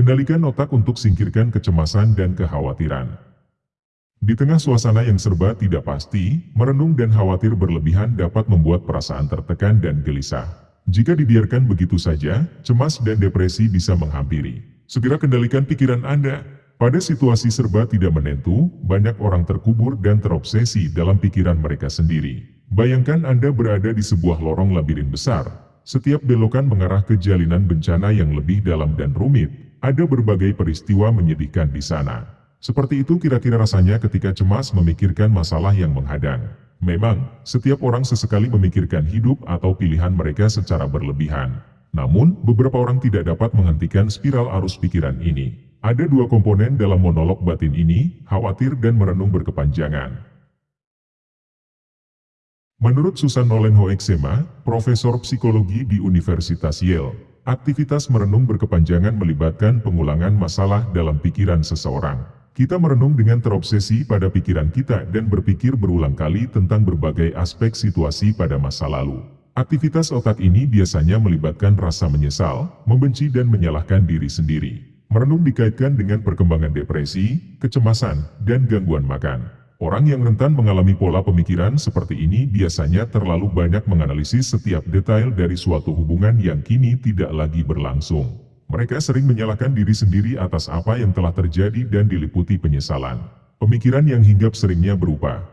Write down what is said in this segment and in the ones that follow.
Kendalikan otak untuk singkirkan kecemasan dan kekhawatiran. Di tengah suasana yang serba tidak pasti, merenung dan khawatir berlebihan dapat membuat perasaan tertekan dan gelisah. Jika dibiarkan begitu saja, cemas dan depresi bisa menghampiri. Segera kendalikan pikiran Anda. Pada situasi serba tidak menentu, banyak orang terkubur dan terobsesi dalam pikiran mereka sendiri. Bayangkan Anda berada di sebuah lorong labirin besar. Setiap belokan mengarah ke jalinan bencana yang lebih dalam dan rumit. Ada berbagai peristiwa menyedihkan di sana. Seperti itu kira-kira rasanya ketika cemas memikirkan masalah yang menghadang. Memang, setiap orang sesekali memikirkan hidup atau pilihan mereka secara berlebihan. Namun, beberapa orang tidak dapat menghentikan spiral arus pikiran ini. Ada dua komponen dalam monolog batin ini, khawatir dan merenung berkepanjangan. Menurut Susan Nolen Hoeksema, Profesor Psikologi di Universitas Yale, aktivitas merenung berkepanjangan melibatkan pengulangan masalah dalam pikiran seseorang. Kita merenung dengan terobsesi pada pikiran kita dan berpikir berulang kali tentang berbagai aspek situasi pada masa lalu. Aktivitas otak ini biasanya melibatkan rasa menyesal, membenci dan menyalahkan diri sendiri. Merenung dikaitkan dengan perkembangan depresi, kecemasan, dan gangguan makan. Orang yang rentan mengalami pola pemikiran seperti ini biasanya terlalu banyak menganalisis setiap detail dari suatu hubungan yang kini tidak lagi berlangsung. Mereka sering menyalahkan diri sendiri atas apa yang telah terjadi dan diliputi penyesalan. Pemikiran yang hinggap seringnya berupa,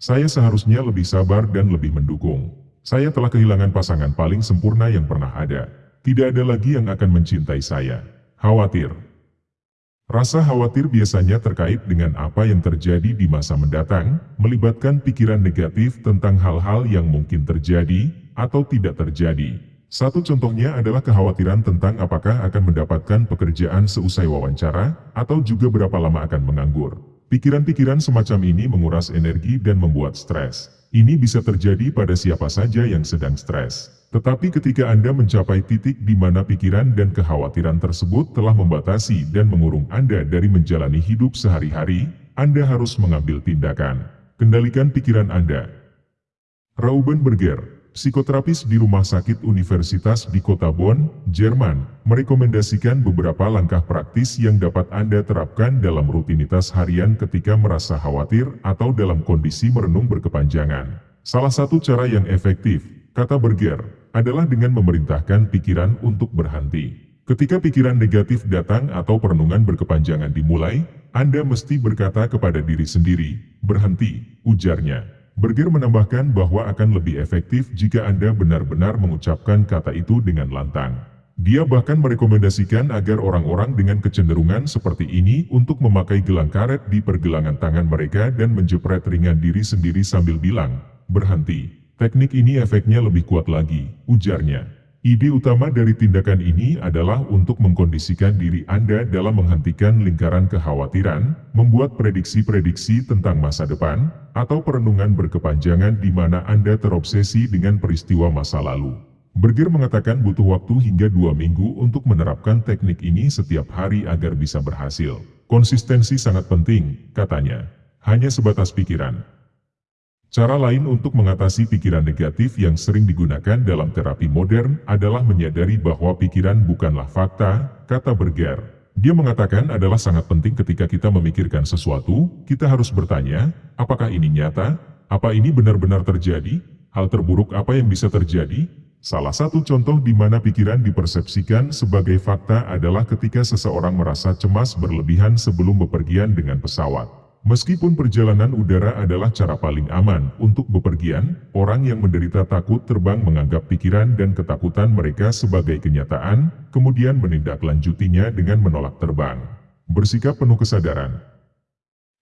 Saya seharusnya lebih sabar dan lebih mendukung. Saya telah kehilangan pasangan paling sempurna yang pernah ada. Tidak ada lagi yang akan mencintai saya. Khawatir Rasa khawatir biasanya terkait dengan apa yang terjadi di masa mendatang, melibatkan pikiran negatif tentang hal-hal yang mungkin terjadi, atau tidak terjadi. Satu contohnya adalah kekhawatiran tentang apakah akan mendapatkan pekerjaan seusai wawancara, atau juga berapa lama akan menganggur. Pikiran-pikiran semacam ini menguras energi dan membuat stres. Ini bisa terjadi pada siapa saja yang sedang stres. Tetapi ketika Anda mencapai titik di mana pikiran dan kekhawatiran tersebut telah membatasi dan mengurung Anda dari menjalani hidup sehari-hari, Anda harus mengambil tindakan. Kendalikan pikiran Anda. Rauben Berger, psikoterapis di Rumah Sakit Universitas di Kota Bonn, Jerman, merekomendasikan beberapa langkah praktis yang dapat Anda terapkan dalam rutinitas harian ketika merasa khawatir atau dalam kondisi merenung berkepanjangan. Salah satu cara yang efektif, kata Berger, adalah dengan memerintahkan pikiran untuk berhenti. Ketika pikiran negatif datang atau perenungan berkepanjangan dimulai, Anda mesti berkata kepada diri sendiri, berhenti, ujarnya. Berger menambahkan bahwa akan lebih efektif jika Anda benar-benar mengucapkan kata itu dengan lantang. Dia bahkan merekomendasikan agar orang-orang dengan kecenderungan seperti ini untuk memakai gelang karet di pergelangan tangan mereka dan menjepret ringan diri sendiri sambil bilang, berhenti. Teknik ini efeknya lebih kuat lagi, ujarnya. Ide utama dari tindakan ini adalah untuk mengkondisikan diri Anda dalam menghentikan lingkaran kekhawatiran, membuat prediksi-prediksi tentang masa depan, atau perenungan berkepanjangan di mana Anda terobsesi dengan peristiwa masa lalu. Berger mengatakan butuh waktu hingga dua minggu untuk menerapkan teknik ini setiap hari agar bisa berhasil. Konsistensi sangat penting, katanya. Hanya sebatas pikiran, Cara lain untuk mengatasi pikiran negatif yang sering digunakan dalam terapi modern adalah menyadari bahwa pikiran bukanlah fakta, kata Berger. Dia mengatakan adalah sangat penting ketika kita memikirkan sesuatu, kita harus bertanya, apakah ini nyata? Apa ini benar-benar terjadi? Hal terburuk apa yang bisa terjadi? Salah satu contoh di mana pikiran dipersepsikan sebagai fakta adalah ketika seseorang merasa cemas berlebihan sebelum bepergian dengan pesawat. Meskipun perjalanan udara adalah cara paling aman untuk bepergian, orang yang menderita takut terbang menganggap pikiran dan ketakutan mereka sebagai kenyataan, kemudian menindaklanjutinya dengan menolak terbang. Bersikap penuh kesadaran.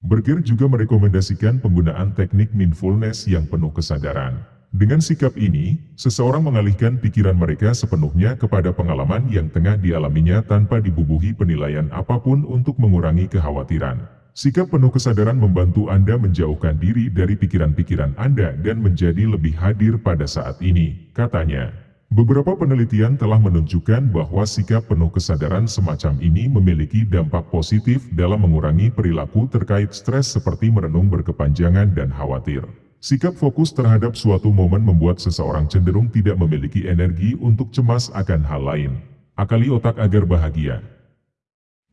Berger juga merekomendasikan penggunaan teknik mindfulness yang penuh kesadaran. Dengan sikap ini, seseorang mengalihkan pikiran mereka sepenuhnya kepada pengalaman yang tengah dialaminya tanpa dibubuhi penilaian apa pun untuk mengurangi kekhawatiran. Sikap penuh kesadaran membantu Anda menjauhkan diri dari pikiran-pikiran Anda dan menjadi lebih hadir pada saat ini, katanya. Beberapa penelitian telah menunjukkan bahwa sikap penuh kesadaran semacam ini memiliki dampak positif dalam mengurangi perilaku terkait stres seperti merenung berkepanjangan dan khawatir. Sikap fokus terhadap suatu momen membuat seseorang cenderung tidak memiliki energi untuk cemas akan hal lain. Akali otak agar bahagia.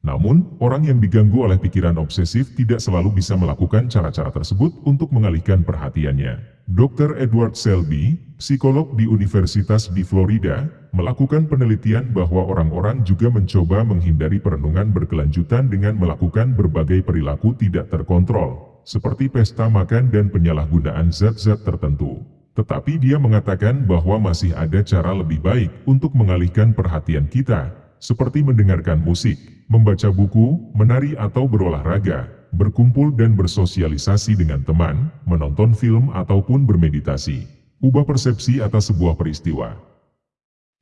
Namun, orang yang diganggu oleh pikiran obsesif tidak selalu bisa melakukan cara-cara tersebut untuk mengalihkan perhatiannya. Dr. Edward Selby, psikolog di Universitas di Florida, melakukan penelitian bahwa orang-orang juga mencoba menghindari perenungan berkelanjutan dengan melakukan berbagai perilaku tidak terkontrol, seperti pesta makan dan penyalahgunaan zat-zat tertentu. Tetapi dia mengatakan bahwa masih ada cara lebih baik untuk mengalihkan perhatian kita, seperti mendengarkan musik, membaca buku, menari atau berolahraga, berkumpul dan bersosialisasi dengan teman, menonton film ataupun bermeditasi. Ubah persepsi atas sebuah peristiwa.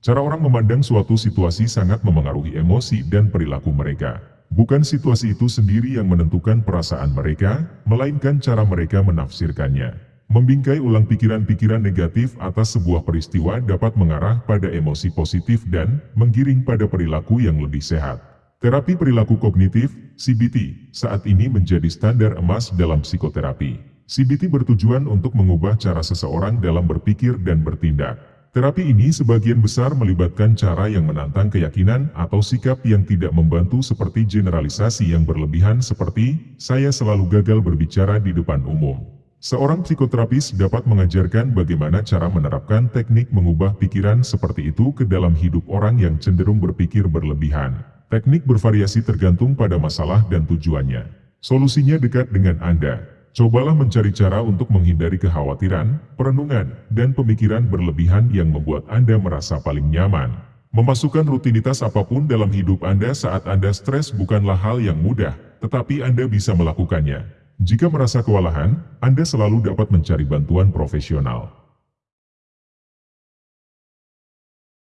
Cara orang memandang suatu situasi sangat memengaruhi emosi dan perilaku mereka. Bukan situasi itu sendiri yang menentukan perasaan mereka, melainkan cara mereka menafsirkannya. Membingkai ulang pikiran-pikiran negatif atas sebuah peristiwa dapat mengarah pada emosi positif dan menggiring pada perilaku yang lebih sehat. Terapi perilaku kognitif, CBT, saat ini menjadi standar emas dalam psikoterapi. CBT bertujuan untuk mengubah cara seseorang dalam berpikir dan bertindak. Terapi ini sebagian besar melibatkan cara yang menantang keyakinan atau sikap yang tidak membantu seperti generalisasi yang berlebihan seperti, saya selalu gagal berbicara di depan umum. Seorang psikoterapis dapat mengajarkan bagaimana cara menerapkan teknik mengubah pikiran seperti itu ke dalam hidup orang yang cenderung berpikir berlebihan. Teknik bervariasi tergantung pada masalah dan tujuannya. Solusinya dekat dengan Anda. Cobalah mencari cara untuk menghindari kekhawatiran, perenungan, dan pemikiran berlebihan yang membuat Anda merasa paling nyaman. Memasukkan rutinitas apa pun dalam hidup Anda saat Anda stres bukanlah hal yang mudah, tetapi Anda bisa melakukannya. Jika merasa kewalahan, Anda selalu dapat mencari bantuan profesional.